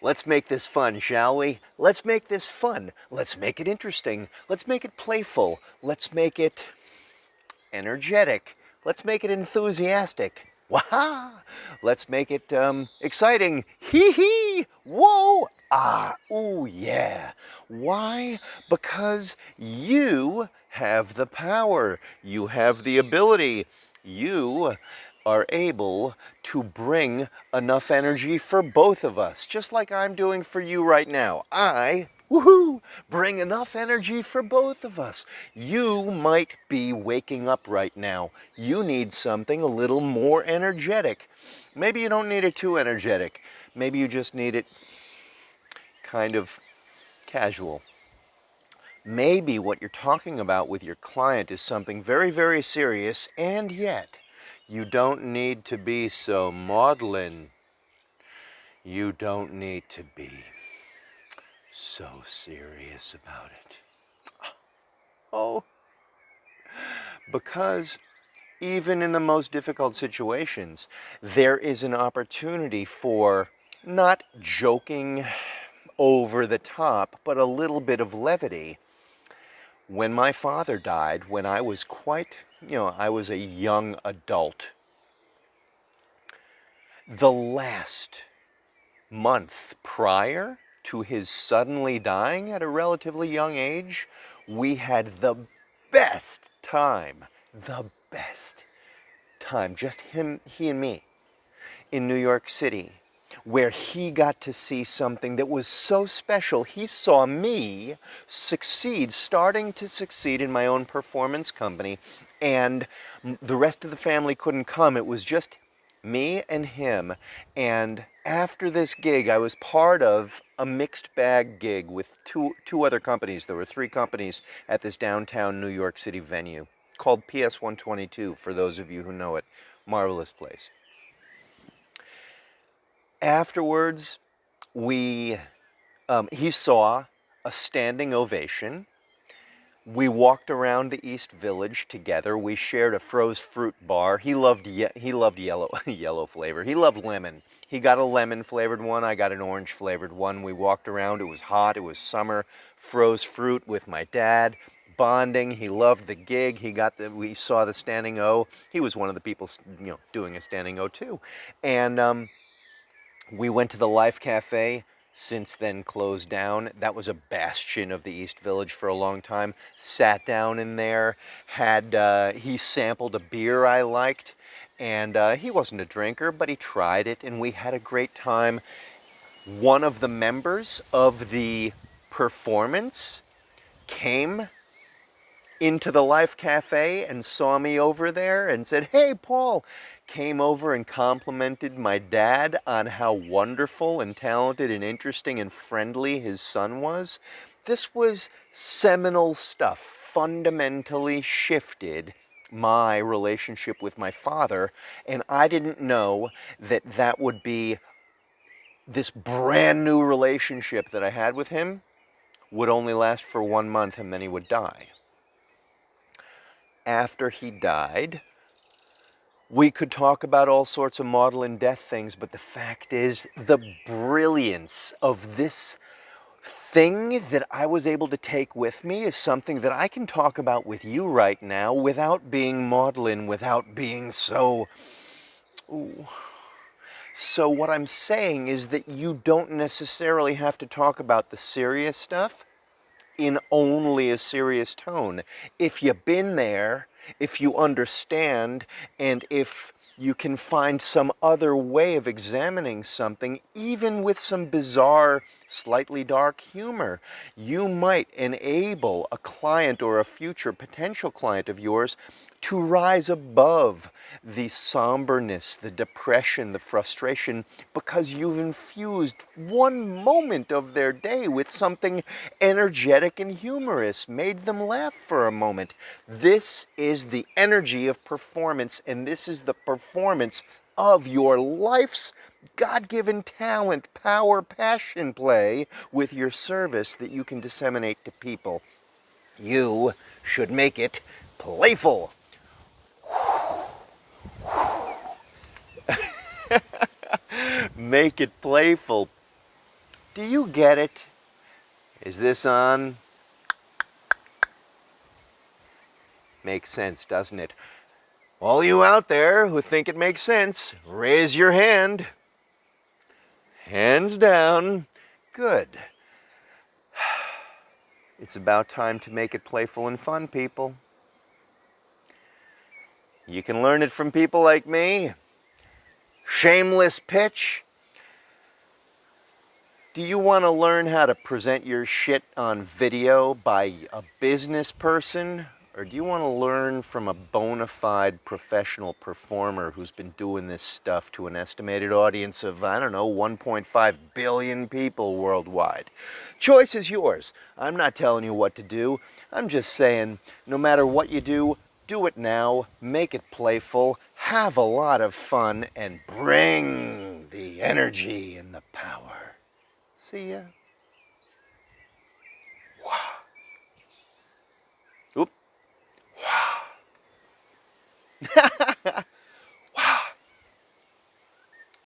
Let's make this fun, shall we? Let's make this fun. Let's make it interesting. Let's make it playful. Let's make it energetic. Let's make it enthusiastic. Waha! Let's make it um, exciting. Hee hee! Whoa! Ah, ooh, yeah. Why? Because you have the power. You have the ability. You are able to bring enough energy for both of us, just like I'm doing for you right now. I Woohoo! Bring enough energy for both of us. You might be waking up right now. You need something a little more energetic. Maybe you don't need it too energetic. Maybe you just need it kind of casual. Maybe what you're talking about with your client is something very, very serious, and yet you don't need to be so maudlin. You don't need to be so serious about it. Oh, because even in the most difficult situations, there is an opportunity for not joking over the top, but a little bit of levity. When my father died, when I was quite, you know, I was a young adult, the last month prior to his suddenly dying at a relatively young age, we had the best time, the best time, just him, he and me, in New York City where he got to see something that was so special. He saw me succeed, starting to succeed in my own performance company, and the rest of the family couldn't come. It was just me and him. And after this gig, I was part of a mixed bag gig with two, two other companies. There were three companies at this downtown New York City venue called PS 122, for those of you who know it. Marvelous place. Afterwards, we, um, he saw a standing ovation. We walked around the East Village together. We shared a froze fruit bar. He loved he loved yellow yellow flavor. He loved lemon. He got a lemon flavored one. I got an orange flavored one. We walked around. It was hot. It was summer. Froze fruit with my dad. Bonding. He loved the gig. He got the. We saw the standing O. He was one of the people, you know, doing a standing O too, and. Um, we went to the Life Cafe, since then closed down. That was a bastion of the East Village for a long time. Sat down in there, had, uh, he sampled a beer I liked, and uh, he wasn't a drinker, but he tried it, and we had a great time. One of the members of the performance came into the Life Cafe and saw me over there and said, hey, Paul, came over and complimented my dad on how wonderful and talented and interesting and friendly his son was. This was seminal stuff, fundamentally shifted my relationship with my father, and I didn't know that that would be this brand new relationship that I had with him would only last for one month and then he would die. After he died, we could talk about all sorts of maudlin death things, but the fact is the brilliance of this thing that I was able to take with me is something that I can talk about with you right now without being maudlin, without being so... Ooh. So what I'm saying is that you don't necessarily have to talk about the serious stuff in only a serious tone. If you've been there, if you understand and if you can find some other way of examining something, even with some bizarre, slightly dark humor. You might enable a client or a future potential client of yours to rise above the somberness, the depression, the frustration, because you've infused one moment of their day with something energetic and humorous, made them laugh for a moment. This is the energy of performance, and this is the performance of your life's God-given talent, power, passion play with your service that you can disseminate to people. You should make it playful. Make it playful. Do you get it? Is this on? Makes sense, doesn't it? All you out there who think it makes sense, raise your hand. Hands down. Good. It's about time to make it playful and fun, people. You can learn it from people like me. Shameless pitch. Do you want to learn how to present your shit on video by a business person? Or do you want to learn from a bona fide professional performer who's been doing this stuff to an estimated audience of, I don't know, 1.5 billion people worldwide? Choice is yours. I'm not telling you what to do. I'm just saying, no matter what you do, do it now, make it playful, have a lot of fun, and bring the energy and the power. See ya.